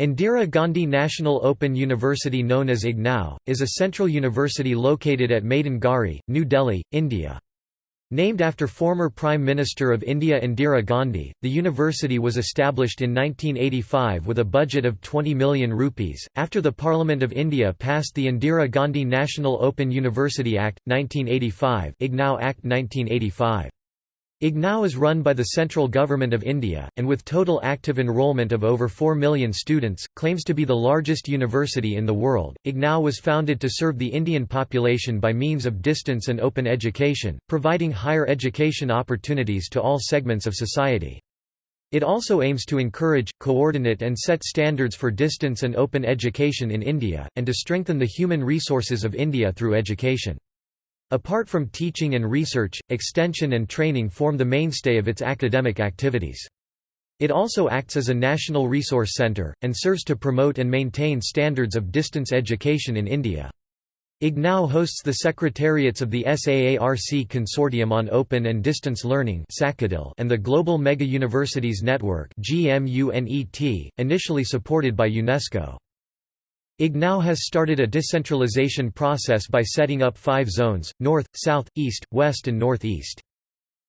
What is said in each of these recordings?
Indira Gandhi National Open University known as IGNOU, is a central university located at Maidan Garhi, New Delhi, India. Named after former Prime Minister of India Indira Gandhi, the university was established in 1985 with a budget of 20 million rupees, after the Parliament of India passed the Indira Gandhi National Open University Act, 1985 IGNOU Act 1985. IGNOU is run by the central government of India, and with total active enrollment of over 4 million students, claims to be the largest university in the world. IGNOU was founded to serve the Indian population by means of distance and open education, providing higher education opportunities to all segments of society. It also aims to encourage, coordinate and set standards for distance and open education in India, and to strengthen the human resources of India through education. Apart from teaching and research, extension and training form the mainstay of its academic activities. It also acts as a national resource centre, and serves to promote and maintain standards of distance education in India. IGNOU hosts the secretariats of the SAARC Consortium on Open and Distance Learning and the Global Mega Universities Network initially supported by UNESCO. IGNOU has started a decentralization process by setting up five zones, north, south, east, west and northeast.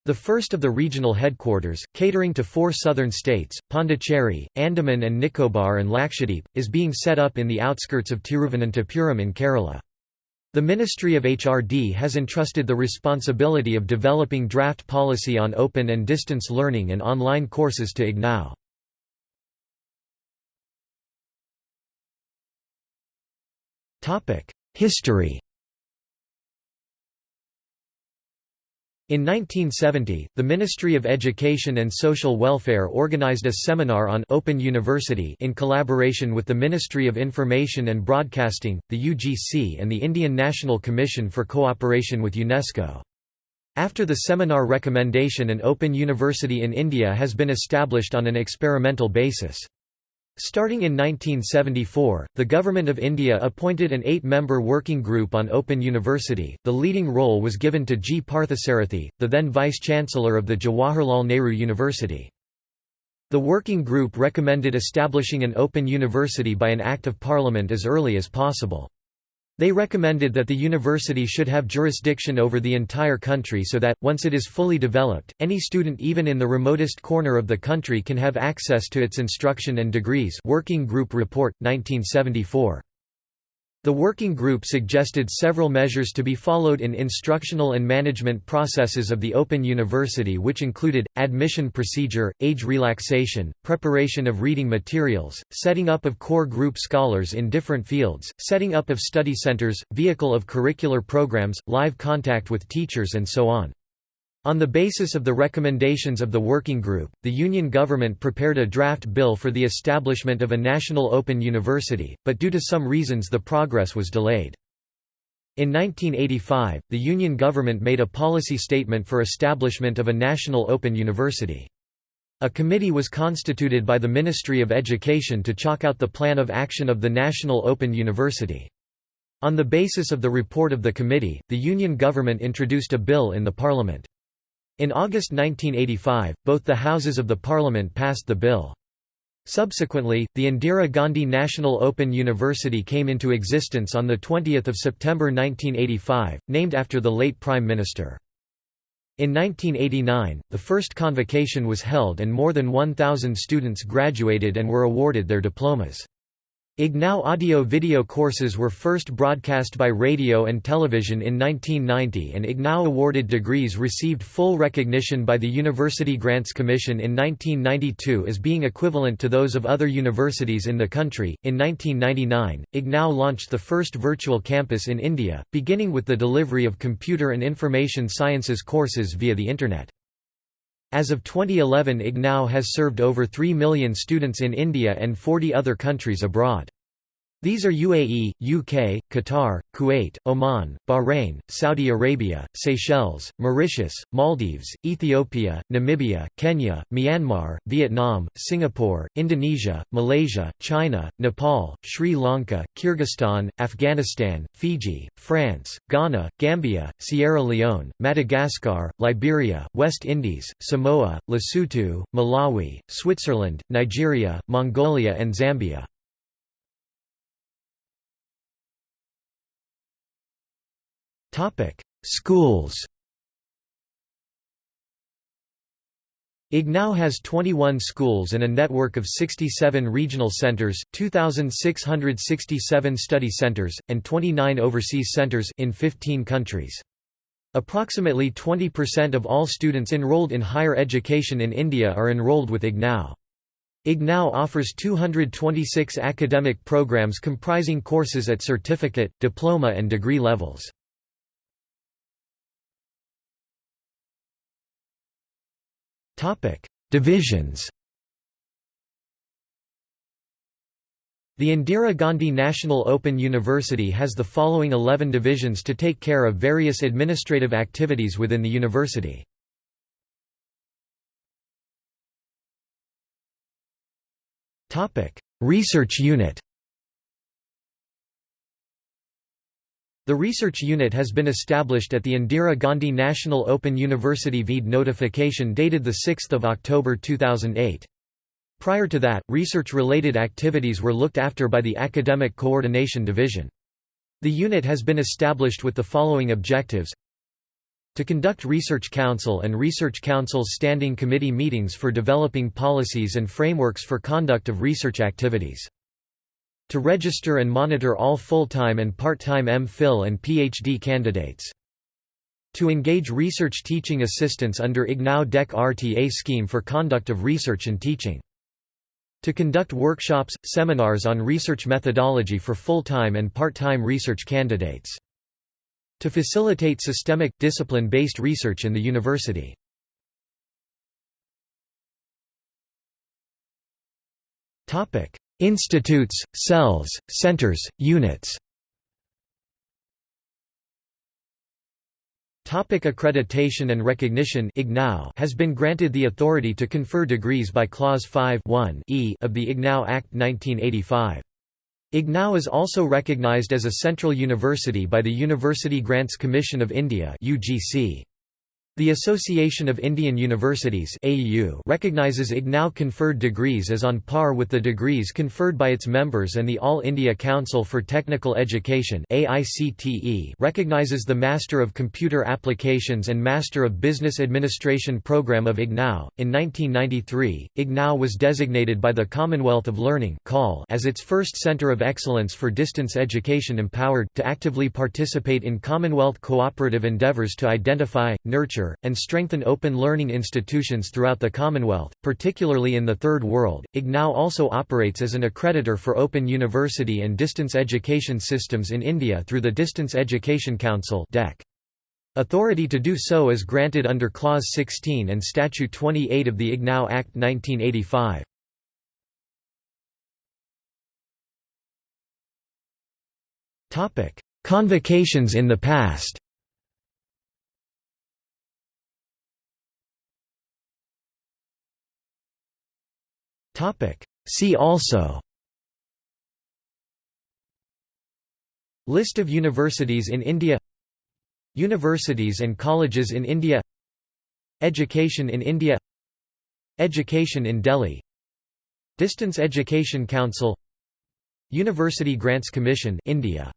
The first of the regional headquarters, catering to four southern states, Pondicherry, Andaman and Nicobar and Lakshadweep, is being set up in the outskirts of Tiruvananthapuram in Kerala. The Ministry of HRD has entrusted the responsibility of developing draft policy on open and distance learning and online courses to IGNOU. History In 1970, the Ministry of Education and Social Welfare organized a seminar on Open University in collaboration with the Ministry of Information and Broadcasting, the UGC and the Indian National Commission for Cooperation with UNESCO. After the seminar recommendation an Open University in India has been established on an experimental basis. Starting in 1974, the Government of India appointed an eight-member working group on Open University. The leading role was given to G. Parthasarathi, the then Vice-Chancellor of the Jawaharlal Nehru University. The working group recommended establishing an open university by an Act of Parliament as early as possible. They recommended that the university should have jurisdiction over the entire country so that, once it is fully developed, any student even in the remotest corner of the country can have access to its instruction and degrees Working Group Report, 1974. The working group suggested several measures to be followed in instructional and management processes of the Open University which included, admission procedure, age relaxation, preparation of reading materials, setting up of core group scholars in different fields, setting up of study centers, vehicle of curricular programs, live contact with teachers and so on. On the basis of the recommendations of the working group, the Union government prepared a draft bill for the establishment of a national open university, but due to some reasons the progress was delayed. In 1985, the Union government made a policy statement for establishment of a national open university. A committee was constituted by the Ministry of Education to chalk out the plan of action of the National Open University. On the basis of the report of the committee, the Union government introduced a bill in the parliament. In August 1985, both the houses of the parliament passed the bill. Subsequently, the Indira Gandhi National Open University came into existence on 20 September 1985, named after the late Prime Minister. In 1989, the first convocation was held and more than 1,000 students graduated and were awarded their diplomas. IGNOU audio-video courses were first broadcast by radio and television in 1990 and IGNOU awarded degrees received full recognition by the University Grants Commission in 1992 as being equivalent to those of other universities in the country. In 1999, IGNOU launched the first virtual campus in India, beginning with the delivery of computer and information sciences courses via the Internet. As of 2011 IGNOU has served over 3 million students in India and 40 other countries abroad. These are UAE, UK, Qatar, Kuwait, Oman, Bahrain, Saudi Arabia, Seychelles, Mauritius, Maldives, Ethiopia, Namibia, Kenya, Myanmar, Vietnam, Singapore, Indonesia, Malaysia, China, Nepal, Sri Lanka, Kyrgyzstan, Afghanistan, Fiji, France, Ghana, Gambia, Sierra Leone, Madagascar, Liberia, West Indies, Samoa, Lesotho, Malawi, Switzerland, Nigeria, Mongolia and Zambia. Schools IGNOU has 21 schools and a network of 67 regional centers, 2,667 study centers, and 29 overseas centers in 15 countries. Approximately 20% of all students enrolled in higher education in India are enrolled with IGNOU. IGNOU offers 226 academic programs comprising courses at certificate, diploma and degree levels. Topic: Divisions. The Indira Gandhi National Open University has the following 11 divisions to take care of various administrative activities within the university. Topic: Research Unit. The research unit has been established at the Indira Gandhi National Open University vide notification dated 6 October 2008. Prior to that, research-related activities were looked after by the Academic Coordination Division. The unit has been established with the following objectives to conduct Research Council and Research Council's Standing Committee meetings for developing policies and frameworks for conduct of research activities to register and monitor all full-time and part-time M.Phil and Ph.D. candidates. To engage research teaching assistants under IGNOU DEC RTA scheme for conduct of research and teaching. To conduct workshops, seminars on research methodology for full-time and part-time research candidates. To facilitate systemic, discipline-based research in the university. Institutes, cells, centers, units Topic accreditation and recognition has been granted the authority to confer degrees by Clause 5 e of the IGNOU Act 1985. IGNOU is also recognized as a central university by the University Grants Commission of India UGC. The Association of Indian Universities recognizes IGNOU conferred degrees as on par with the degrees conferred by its members and the All India Council for Technical Education recognizes the Master of Computer Applications and Master of Business Administration program of IGNOU. In 1993, IGNOU was designated by the Commonwealth of Learning as its first center of excellence for distance education empowered to actively participate in Commonwealth cooperative endeavours to identify, nurture, and strengthen open learning institutions throughout the Commonwealth, particularly in the Third World. IGNOU also operates as an accreditor for open university and distance education systems in India through the Distance Education Council Authority to do so is granted under Clause 16 and Statute 28 of the IGNOU Act 1985. Convocations in the past See also. List of universities in India. Universities and colleges in India. Education in India. Education in Delhi. Distance Education Council. University Grants Commission India